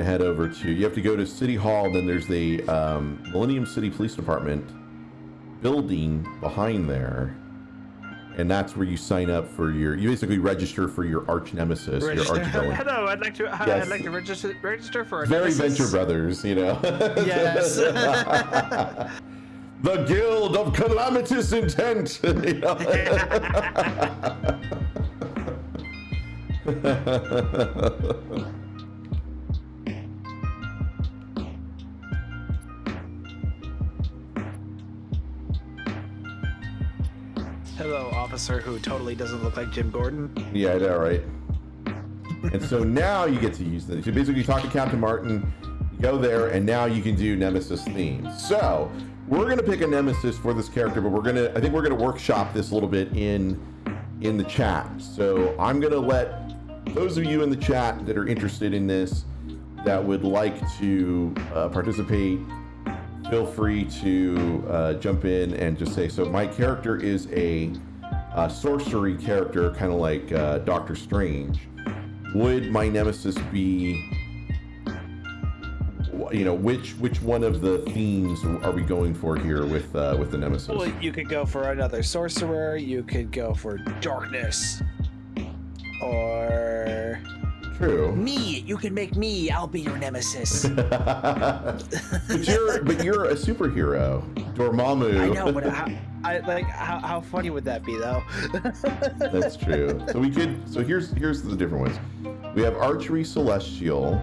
to head over to. You have to go to City Hall. Then there's the um, Millennium City Police Department building behind there, and that's where you sign up for your. You basically register for your arch nemesis, Register. your arch villain. Hello, I'd like to. uh, Yes. I'd like to register register for a Very nemesis. Venture Brothers, you know. Yes. the Guild of Calamitous Intent. you know? Hello, officer who totally doesn't look like Jim Gordon. yeah, I know, right? And so now you get to use this. So basically, you talk to Captain Martin, go there, and now you can do Nemesis themes. So we're gonna pick a Nemesis for this character, but we're gonna, I think we're gonna workshop this a little bit in in the chat. So I'm gonna let those of you in the chat that are interested in this, that would like to uh, participate, feel free to uh, jump in and just say. So my character is a, uh sorcery character, kind of like uh, Doctor Strange. Would my nemesis be? You know, which which one of the themes are we going for here with uh, with the nemesis? Well, you could go for another sorcerer. You could go for darkness, or True. me. You can make me. I'll be your nemesis. but you're but you're a superhero, Dormammu. I know, but how, I like how, how funny would that be though? That's true. So we could. So here's here's the different ones. We have archery, celestial,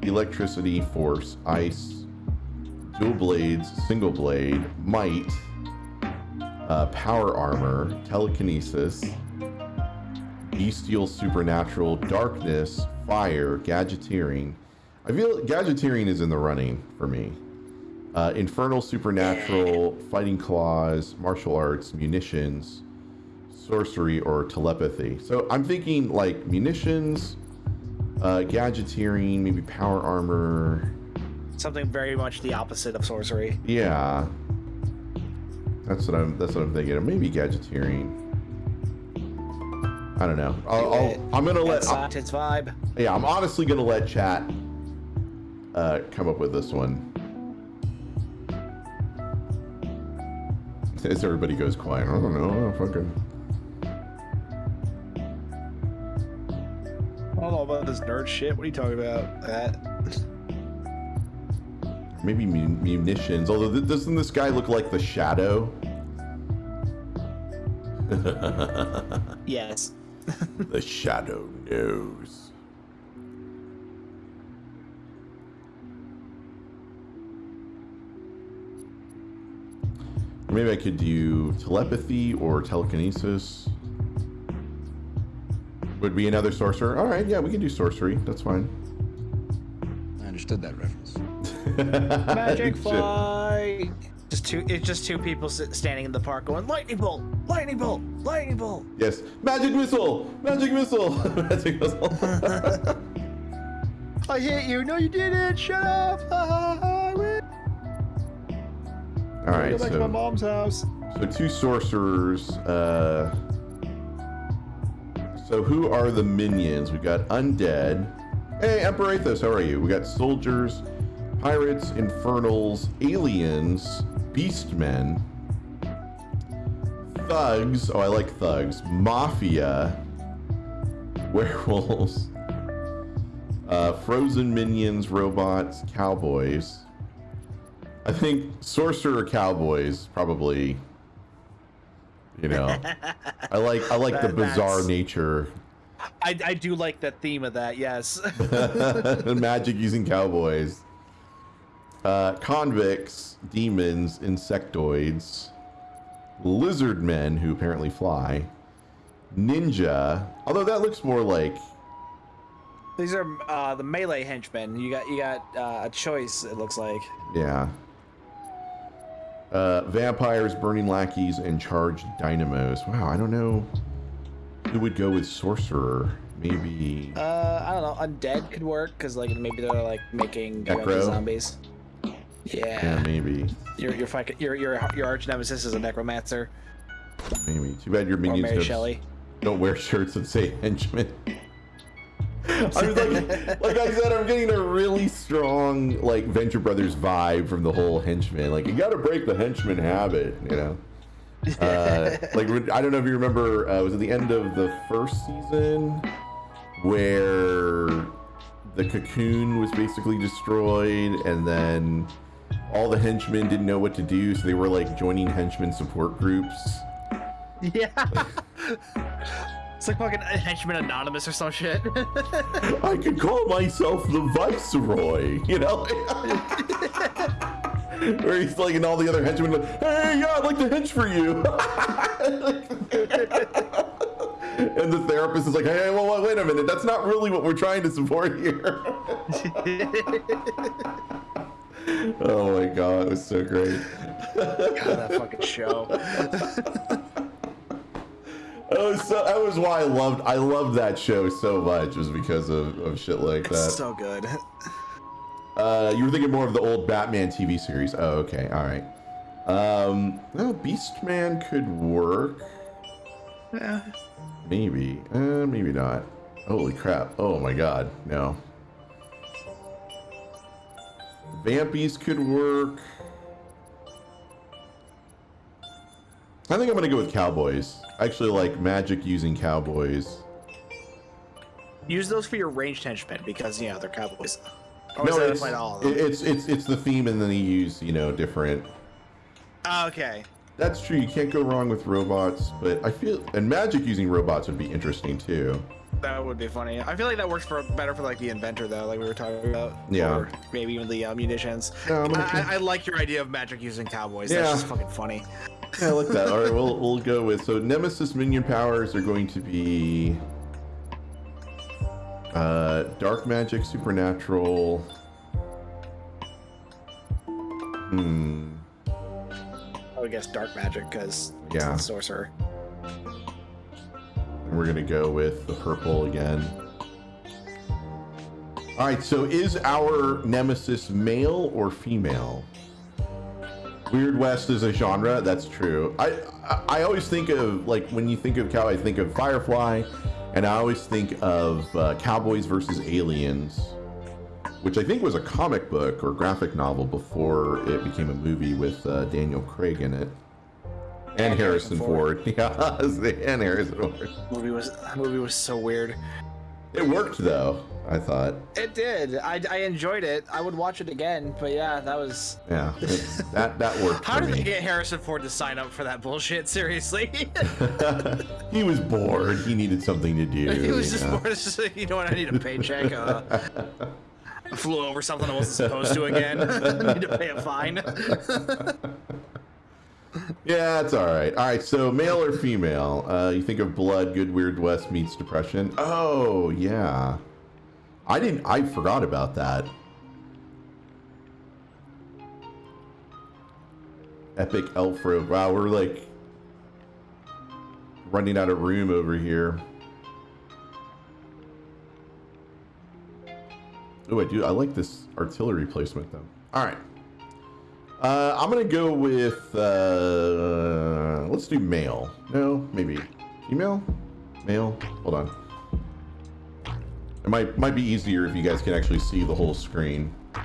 electricity, force, ice, dual blades, single blade, might, uh, power armor, telekinesis, bestial, supernatural, darkness, fire, gadgeteering. I feel gadgeteering is in the running for me. Uh, infernal, supernatural, fighting claws, martial arts, munitions, sorcery, or telepathy. So I'm thinking like munitions, uh, gadgeteering, maybe power armor. Something very much the opposite of sorcery. Yeah, that's what I'm. That's what I'm thinking. Maybe gadgeteering. I don't know. I'll, I'll, I'm gonna let. That's vibe. Yeah, I'm honestly gonna let chat uh, come up with this one. As everybody goes quiet, I don't know. I don't fucking. I don't know about this nerd shit. What are you talking about? That. Maybe munitions. Although, th- doesn't this guy look like the Shadow? Yes. the Shadow knows. Maybe I could do telepathy or telekinesis. Would be another sorcerer. All right, yeah, we can do sorcery. That's fine. I understood that reference. Magic fly. Just two. It's just two people standing in the park going lightning bolt, lightning bolt, lightning bolt. Yes, magic missile, magic missile, magic missile. I hit you. No, you didn't. Shut up. All right, Go back to my mom's house. so two sorcerers. Uh, so who are the minions? We got undead. Hey, Emperor Athos, how are you? We got soldiers, pirates, infernals, aliens, beastmen, thugs. Oh, I like thugs. Mafia, werewolves, uh, frozen minions, robots, cowboys. I think sorcerer cowboys probably. You know, I like I like the bizarre that's- nature I, I do like the theme of that. Yes. magic using cowboys. Uh, convicts, demons, insectoids, lizard men who apparently fly, ninja. Although that looks more like These are uh, the melee henchmen. You got you got uh, a choice. It looks like. yeah. Uh, vampires, burning lackeys, and charged dynamos. Wow, I don't know who would go with sorcerer. Maybe Uh, I don't know. Undead could work because like maybe they're like making zombies. Yeah, Yeah. maybe, Your your your your your arch nemesis is a necromancer maybe. Too bad your minions Mary don't, Shelley. don't wear shirts that say henchman. I was like, like I said, I'm getting a really strong like Venture Brothers vibe from the whole henchman. Like you got to break the henchman habit, you know. Uh, like I don't know if you remember, uh, was at the end of the first season where the cocoon was basically destroyed, and then all the henchmen didn't know what to do, so they were like joining henchman support groups. Yeah. it's like fucking henchman anonymous or some shit. I could call myself the Viceroy, you know? Where he's like, and all the other henchmen, like, hey, yeah, I'd like to hench for you. and the therapist is like, hey, well, wait a minute, that's not really what we're trying to support here. Oh my god, it was so great. God, that fucking show. That was so, that was why I loved I loved that show so much was because of, of shit like that. It's so good. Uh, you were thinking more of the old Batman TV series. Oh, okay, all right. Um, well, Beastman could work. Yeah. Maybe, uh, maybe not. Holy crap! Oh my god, no. Vampies could work. I think I'm gonna go with cowboys. I actually like magic using cowboys. Use those for your ranged henchmen because you know they're cowboys. Or no, it's, applied all of them? it- it's it's it's the theme, and then you use you know different. Oh, okay. That's true. You can't go wrong with robots, but I feel and magic using robots would be interesting too. That would be funny. I feel like that works for better for like the inventor though, like we were talking about. Yeah. Or maybe even the uh, munitions. No, I'm I, I, I like your idea of magic using cowboys. Yeah. That's just fucking funny. Yeah, I like that. All right, we'll we'll go with so Nemesis minion powers are going to be uh, dark magic, supernatural. Hmm. I would guess dark magic because Yeah. it's the sorcerer. We're gonna go with the purple again. All right. So is our Nemesis male or female? Weird West is a genre. That's true. I, I I always think of like when you think of cow, I think of Firefly, and I always think of uh, Cowboys versus Aliens, which I think was a comic book or graphic novel before it became a movie with uh, Daniel Craig in it, and, Harrison Ford. Yeah, and Harrison Ford. Movie was that movie was so weird. It worked though. I thought. It did. I, I enjoyed it. I would watch it again. But yeah, that was. Yeah, that that worked How for did me. they get Harrison Ford to sign up for that bullshit? Seriously. he was bored. He needed something to do. he was you just know? bored. It's just like, you know what? I need a paycheck. Uh, I flew over something I wasn't supposed to again. I need to pay a fine. Yeah, it's all right. All right, so male or female? Uh, you think of Blood, Good Weird West meets Depression. Oh yeah, I didn't. I forgot about that. Epic Elf Road. Wow, we're like running out of room over here. Oh, I do. I like this artillery placement though. All right. Uh, I'm gonna go with uh, let's do male. No, maybe female. Male. Hold on. It might might be easier if you guys can actually see the whole screen. All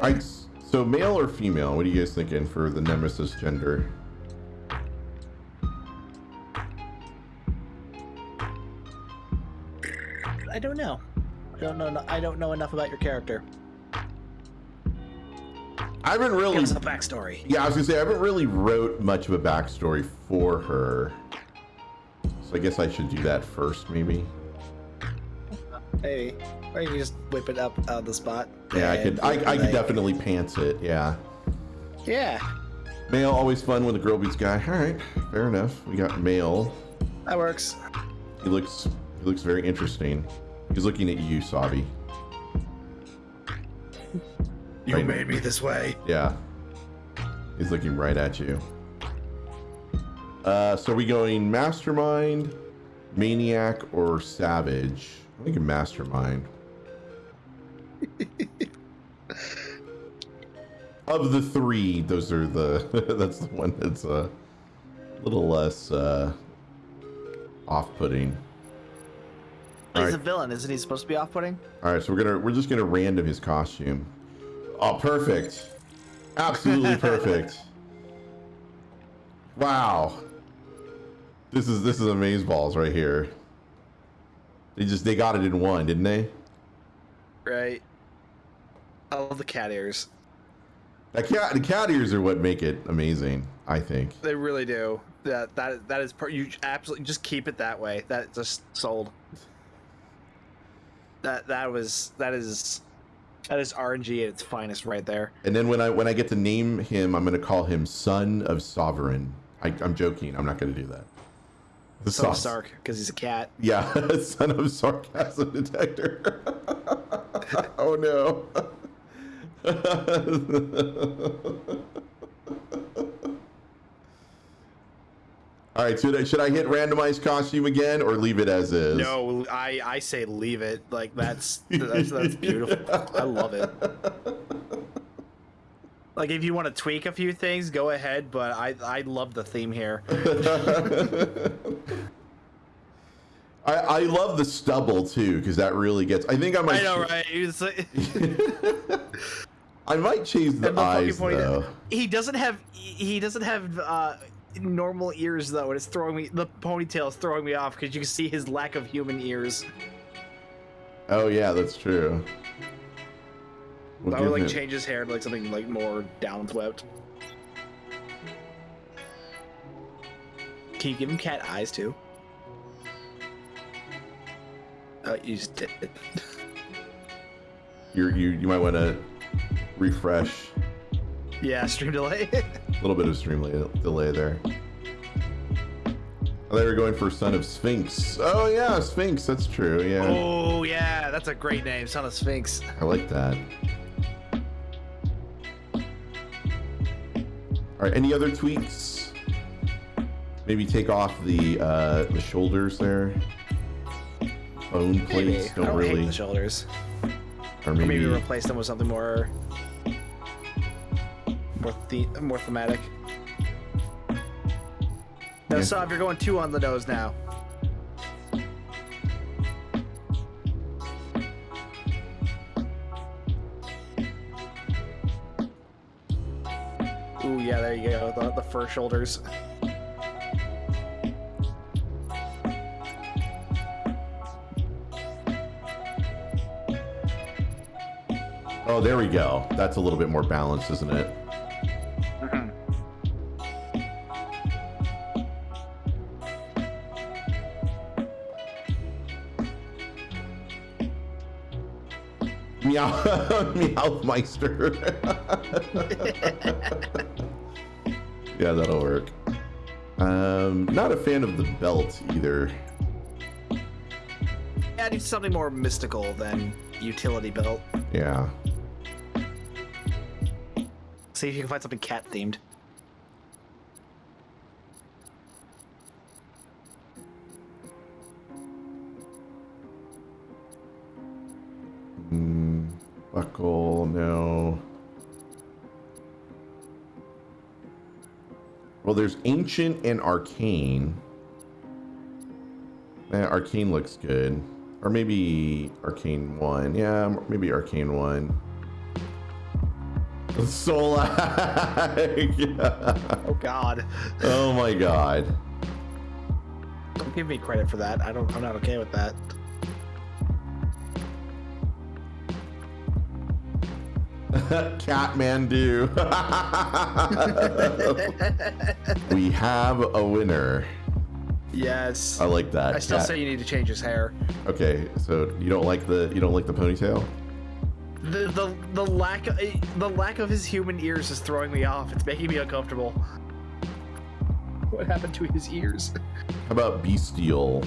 right. So male or female? What are you guys thinking for the nemesis gender? I don't know. I don't know. I don't know enough about your character. I haven't really. Give us a backstory. Yeah, I was gonna say I haven't really wrote much of a backstory for her. So I guess I should do that first, maybe. Hey, or you can just whip it up out of the spot. Yeah, I could. I, I could definitely pants it. Yeah. Yeah, Male always fun when the girl beats guy. All right, fair enough. We got male. that works. He looks he looks very interesting. He's looking at you, Sabi. You Right. made me this way. Yeah. He's looking right at you. Uh, so are we going mastermind, maniac, or savage? I'm thinking mastermind. of the three, those are the that's the one that's a little less uh, off-putting. He's Alright. a villain, isn't he supposed to be off-putting? All right, so we're gonna we're just gonna random his costume. Oh, perfect. Absolutely perfect. Wow. This is this is amazeballs right here. They just they got it in one, didn't they? Right. I love the cat ears. The cat the cat ears are what make it amazing. I think. They really do. That that that is per- you absolutely just keep it that way. That just sold. That that was that is that is RNG at its finest right there. And then when I when I get to name him, I'm gonna call him Son of Sovereign. I, I'm joking. I'm not gonna do that. The So sauce- Stark because he's a cat. Yeah, son of sarcasm detector. oh no. All right, should I, should I hit randomized costume again or leave it as is? No, I I say leave it. Like that's that's, that's beautiful. I love it. Like if you want to tweak a few things, go ahead. But I I love the theme here. I, I love the stubble too because that really gets. I think I might. I know, right? It's like- I might change the, the eyes though. he doesn't have he doesn't have uh normal ears though and it's throwing me the ponytail is throwing me off because you can see his lack of human ears Oh yeah, that's true. We'll i would like him- change his hair to like something like more downswept can you give him cat eyes too uh, you just did it. You're, you you might want to refresh. yeah stream delay A little bit of stream delay there. Oh, they were going for Son of Sphinx. Oh yeah, Sphinx. That's true. Yeah, oh yeah that's a great name son of sphinx I like that. All right. Any other tweaks? Maybe take off the uh, the shoulders there. Bone plates i don't don't really, the shoulders or Or maybe, maybe replace them with something more more the more thematic. No, Yeah. Sav, you're going two on the nose now. Ooh, yeah, there you go. The, the fur shoulders. Oh, there we go. That's a little bit more balanced, isn't it? Meow, Meowmeister. yeah, that'll work. Um, not a fan of the belt either. Adding something more mystical than utility belt. Yeah. See if you can find something cat themed. There's ancient and arcane. Eh, arcane looks good. Or maybe arcane one. Yeah, maybe arcane one. Soul lag. Oh God! oh my god. Don't give me credit for that. I don't. I'm not okay with that. Catmandu. we have a winner. Yes. I like that. I still Cat- say you need to change his hair. Okay, so you don't like the you don't like the ponytail? The the the lack of, eh, the lack of his human ears is throwing me off. It's making me uncomfortable. What happened to his ears? How about bestial?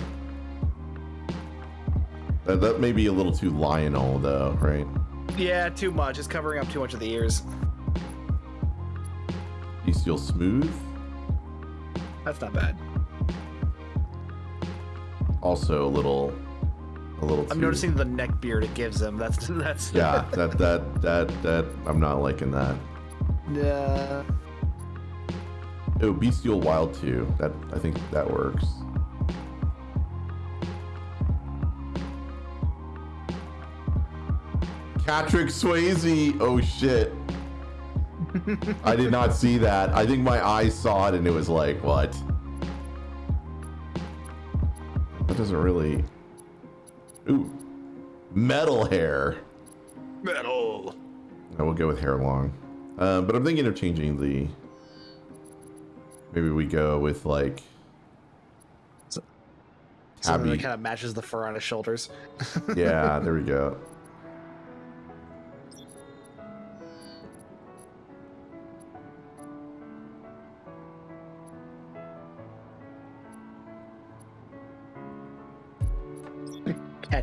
That, that may be a little too lionel though, right? Yeah, too much. It's covering up too much of the ears. Bestial smooth. That's not bad. Also a little, a little. I'm too- noticing the neck beard it gives him. That's that's. Yeah, that that that that I'm not liking that. Yeah. Oh, bestial wild too. That I think that works. Patrick Swayze. Oh shit. I did not see that. I think my eyes saw it and it was like, what? That doesn't really. Ooh. Metal hair. Metal. I will go with hair long. Um, but I'm thinking of changing the. Maybe we go with like. Something that kind of matches the fur on his shoulders. yeah, there we go.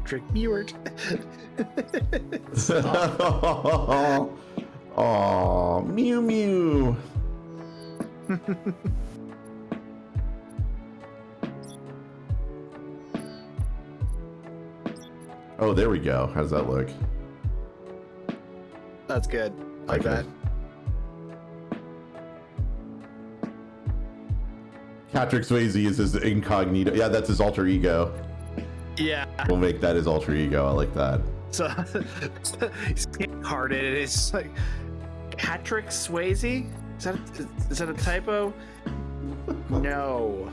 Patrick Stewart. Oh, Mew Mew. oh, there we go. How does that look? That's good. Like Okay. that. Patrick Swayze is his incognito. Yeah, that's his alter ego. Yeah. We'll make that his alter ego. I like that. So he's and It's like Patrick Swayze. Is that is that a typo? No.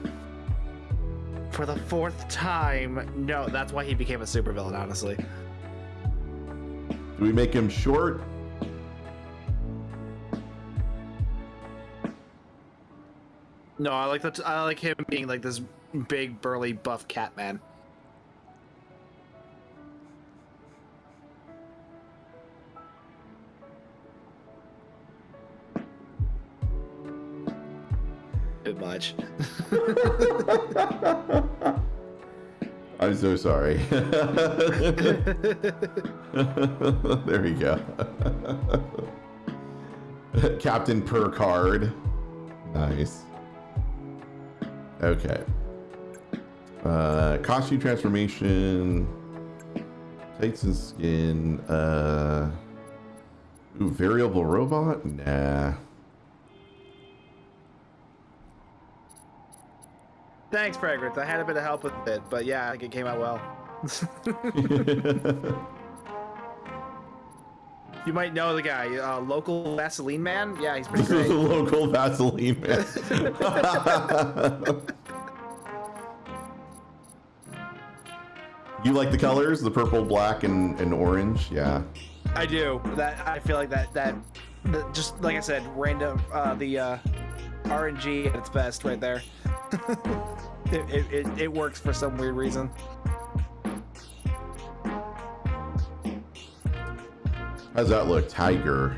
For the fourth time, no. That's why he became a supervillain. Honestly, Do we make him short? no. I like that. I like him being like this big, burly, buff cat man. Bit much. I'm so sorry. there we go. Captain Picard. Nice. Okay. Uh, costume transformation. Tights and skin. Uh, ooh, variable robot? Nah. Thanks, Fragrance. I had a bit of help with it, but yeah, I think it came out well. You might know the guy, uh, local Vaseline man. Yeah, he's pretty great. local Vaseline man. you like the colors? The purple, black, and, and orange? Yeah. I do. That I feel like that that, that just like I said, random uh, the uh, RNG at its best right there. it, it, it, it works for some weird reason. How's that look? Tiger.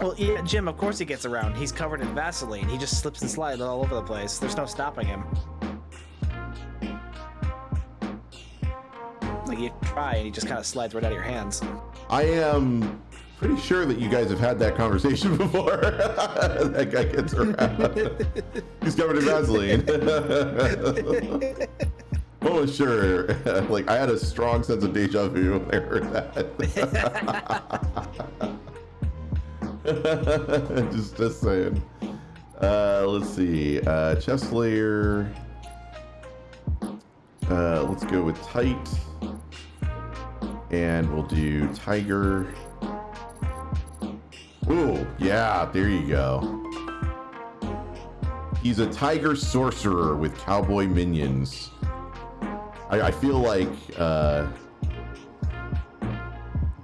Well, yeah, Jim. Of course he gets around. He's covered in Vaseline. He just slips and slides all over the place. There's no stopping him. Like you try, and he just kind of slides right out of your hands. I am pretty sure that you guys have had that conversation before. that guy gets around. He's covered in Vaseline. Oh sure. like I had a strong sense of deja vu when I heard that. just, just saying. Uh, let's see. Uh, chest layer. Uh, let's go with tight. And we'll do tiger. Yeah, there you go. He's a tiger sorcerer with cowboy minions. I, I feel like uh,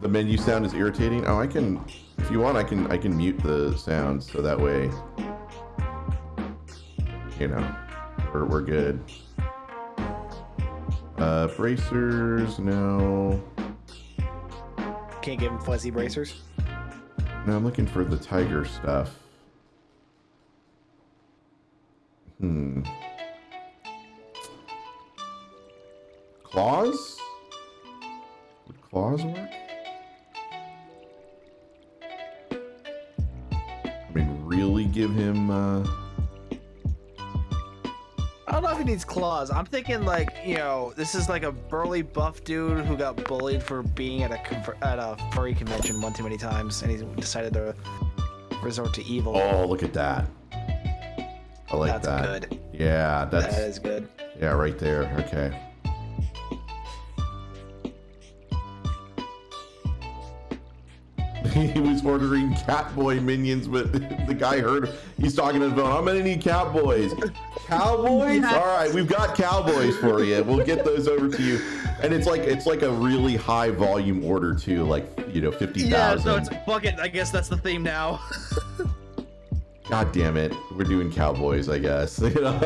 the menu sound is irritating. Oh, I can, if you want, I can I can mute the sound so that way, you know, we're we're good. Uh, bracers, no. Can't give him fuzzy bracers. No, I'm looking for the tiger stuff. Hmm. Claws? Would claws work? I mean, really give him, uh... I don't know if he needs claws. I'm thinking like, you know, this is like a burly buff dude who got bullied for being at a at a furry convention one too many times, and he decided to resort to evil. Oh, look at that. I like that. That's that. good. Yeah, that's... That is good. Yeah, right there. Okay. he was ordering Catboy minions, but the guy heard he's talking to the phone. I'm gonna need Cowboys. Cowboys? All right, we've got Cowboys for you. We'll get those over to you. And it's like it's like a really high volume order too, like you know, fifty Yeah, so it's fuck it. I guess that's the theme now. God damn it, we're doing Cowboys, I guess. You know?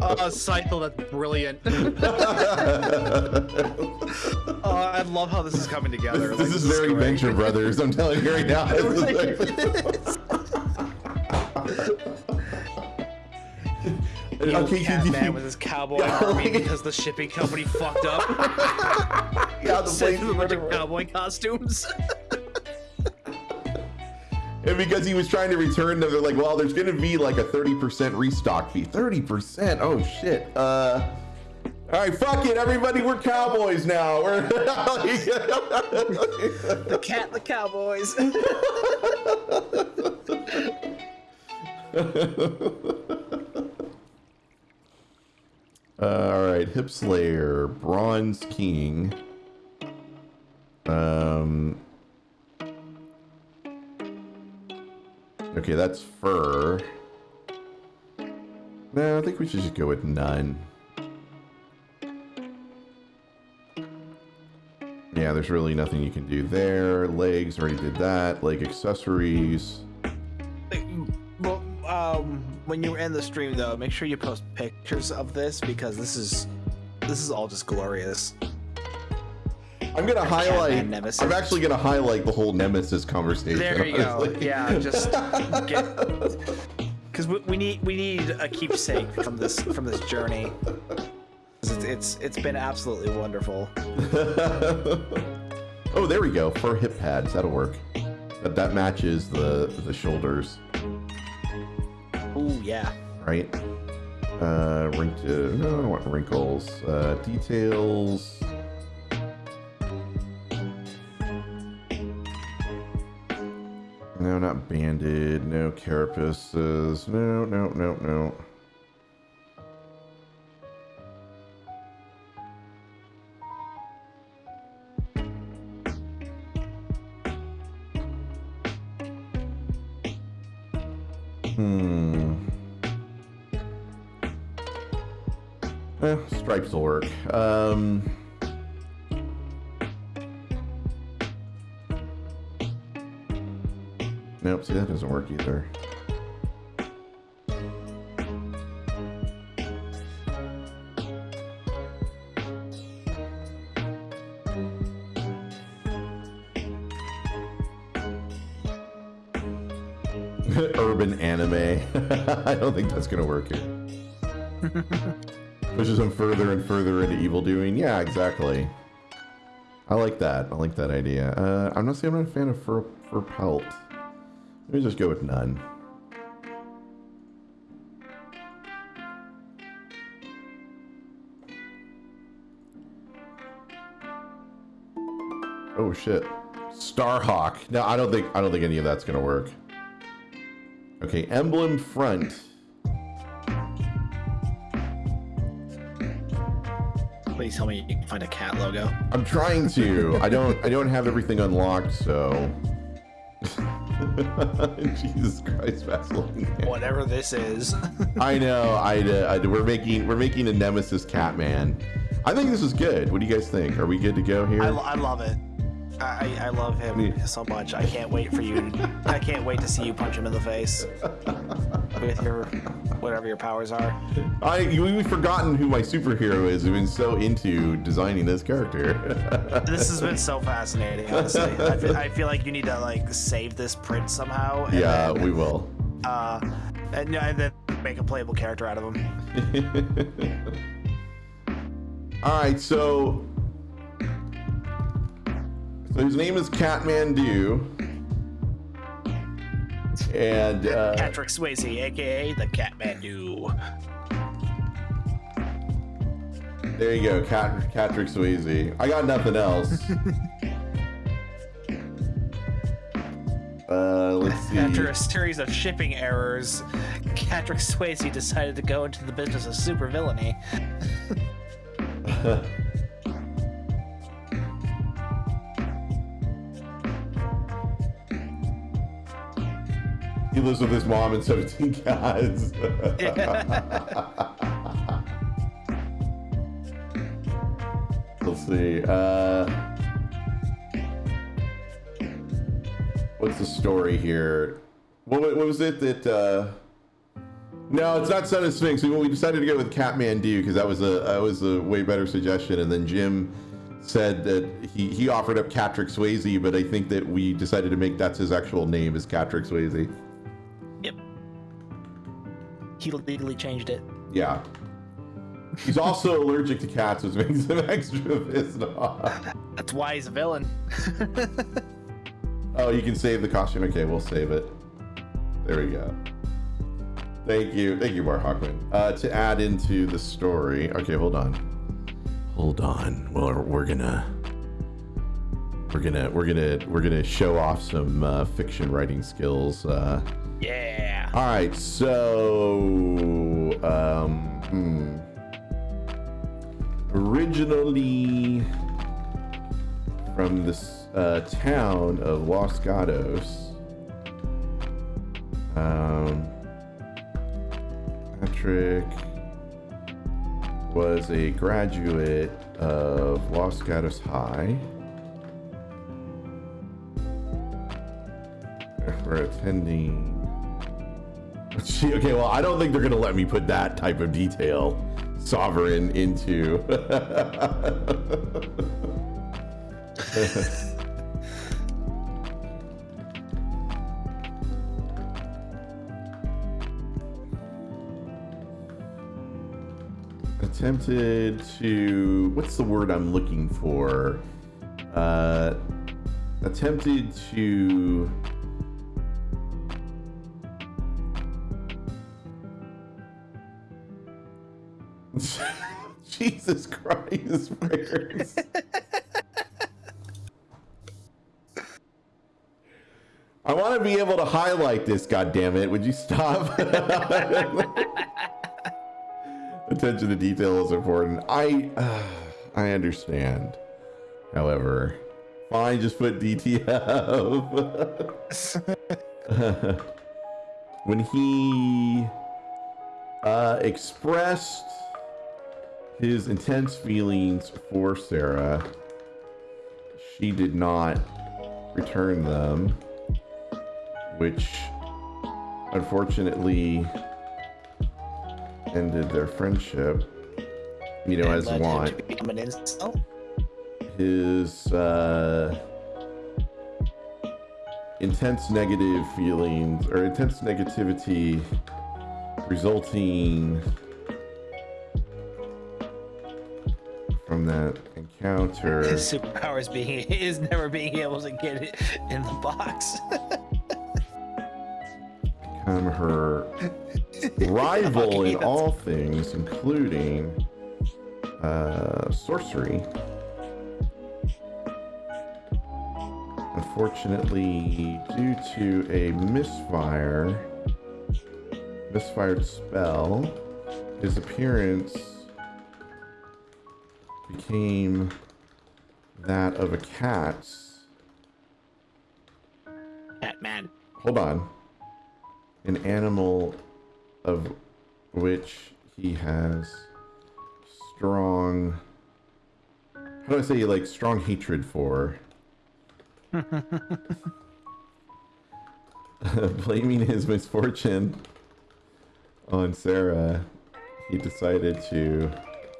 Oh, Scythe, that's brilliant. oh, I love how this is coming together. this Like, is very great. Venture Brothers. I'm telling you right now. Evil okay, cat can man you, with his cowboy Yeah, army like- because the shipping company fucked up. yeah, the Sent him a bunch of cowboy costumes. And because he was trying to return them, they're like, well, there's going to be like a 30% restock fee. 30%? Oh, shit. Uh, all right, fuck it, everybody. We're cowboys now. We're the cat, the cowboys. Uh, all right, Hip Slayer, Bronze King. Um. Okay, that's fur. No, I think we should just go with none. Yeah, there's really nothing you can do there. Legs, already did that. Leg accessories. When you end the stream though, make sure you post pictures of this because this is this is all just glorious. I'm gonna highlight. Nemesis. I'm actually gonna highlight the whole Nemesis conversation. There you go. Yeah, just get because we, we need we need a keepsake from this from this journey. It's, it's it's been absolutely wonderful. oh, there we go. For hip pads, that'll work. That, that matches the the shoulders, yeah. right? Uh, wrinkle. No, I don't want wrinkles. Uh, details. No, not banded. No carapaces. No, no, no, no. Hmm. Stripes will work. Um. Nope, see that doesn't work either. Urban anime. I don't think that's gonna work here. Pushes him further and further into evil doing. Yeah, exactly. I like that. I like that idea. Uh, I'm not saying I'm not a fan of fur, fur pelt. Let me just go with none. Oh shit. Starhawk. No, I don't think I don't think any of that's gonna work. Okay, emblem front. Please tell me you can find a cat logo. I'm trying to. I don't. I don't have everything unlocked, so. Jesus Christ, Vaseline. Whatever this is. I know. I, uh, I. We're making. We're making a Nemesis Catman. I think this is good. What do you guys think? Are we good to go here? I, I love it. I, I love him so much. I can't wait for you. I can't wait to see you punch him in the face with your whatever your powers are. I. We've forgotten who my superhero is. We've been so into designing this character. This has been so fascinating. Honestly, I feel, I feel like you need to like save this print somehow. And yeah, then, we will. uh, and, and then make a playable character out of him. All right, so so his name is Catmandu, and uh, Patrick Swayze, aka the Catmandu. there you go, Cat Patrick Swayze. I got nothing else. uh, let's see. After a series of shipping errors, Patrick Swayze decided to go into the business of supervillainy. lives with his mom and 17 cats. Let's see. Uh, what's the story here? What, what was it that? Uh, no, it's not Son of Sphinx. We, we decided to go with Catmandu because that was a that was a way better suggestion. And then Jim said that he he offered up Catrick Swayze, but I think that we decided to make that's his actual name is Catrick Swayze. He legally changed it. Yeah. He's also allergic to cats, which makes him extra pissed off. That's why he's a villain. Oh, you can save the costume. Okay, we'll save it. There we go. Thank you. Thank you, Bar Hawkman. Uh, to add into the story. Okay, hold on. Hold on. Well, we're gonna we're gonna we're gonna we're gonna show off some uh, fiction writing skills. Uh, Yeah. all right, so um, hmm. originally from this uh, town of Los Gatos, um, Patrick was a graduate of Los Gatos High. For attending Gee, okay, well, I don't think they're gonna let me put that type of detail, sovereign, into. Attempted to. What's the word I'm looking for? Uh, attempted to. Jesus Christ, prayers. I want to be able to highlight this, God damn it! Would you stop? Attention to detail is important. I uh, I understand. However, fine, just put DTF. when he uh, expressed his intense feelings for Sarah, she did not return them, which unfortunately ended their friendship. You know, as Led him want to become an incel. his uh, intense negative feelings or intense negativity resulting from that encounter His superpower is being is never being able to get it in the box. become her rival in all things, including uh, sorcery. Unfortunately, due to a misfire, misfired spell, his appearance became that of a cat. Batman. Hold on. An animal of which he has strong. How do I say like strong hatred for? Blaming his misfortune on Sarah, he decided to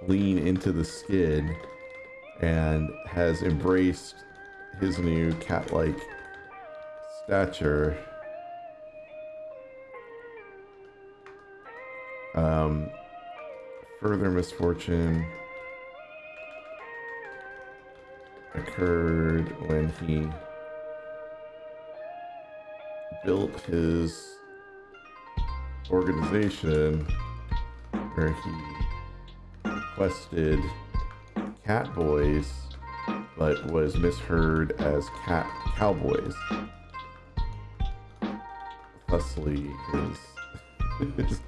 lean into the skid and has embraced his new cat like stature. Um, further misfortune occurred when he built his organization where he requested cat boys but was misheard as cat cowboys thusly his his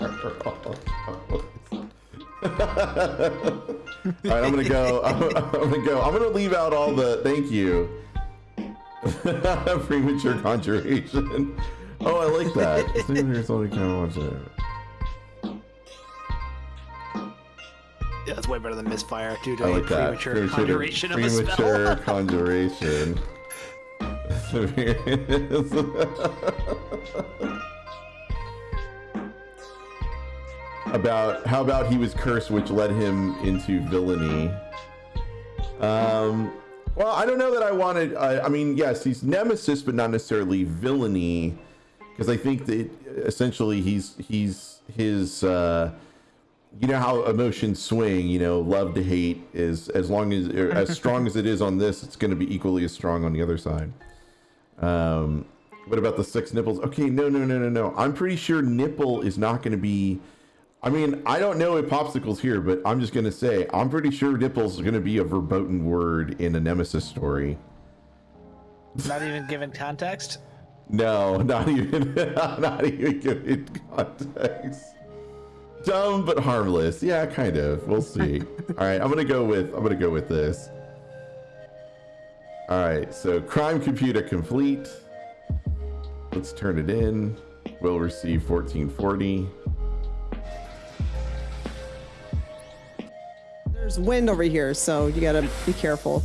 are all cowboys. all right i'm gonna go I'm, I'm gonna go i'm gonna leave out all the thank you Premature conjuration. Oh, I like that. There's only kind of watch it. That's way better than misfire due to I a like that. premature conjuration of a premature spell. conjuration. about how about he was cursed, which led him into villainy. Um, well, I don't know that I wanted. I, I mean, yes, he's nemesis, but not necessarily villainy, because I think that essentially he's he's his. Uh, you know how emotions swing. You know, love to hate is as long as as strong as it is on this, it's going to be equally as strong on the other side. Um, what about the six nipples? Okay, no, no, no, no, no. I'm pretty sure nipple is not going to be. I mean, I don't know if popsicles here, but I'm just going to say I'm pretty sure nipples is going to be a verboten word in a nemesis story. Not even given context. No, not even, not even given context. Dumb but harmless. Yeah, kind of. We'll see. All right, I'm gonna go with I'm gonna go with this. All right, so crime computer complete. Let's turn it in. We'll receive 1440. There's wind over here, so you gotta be careful.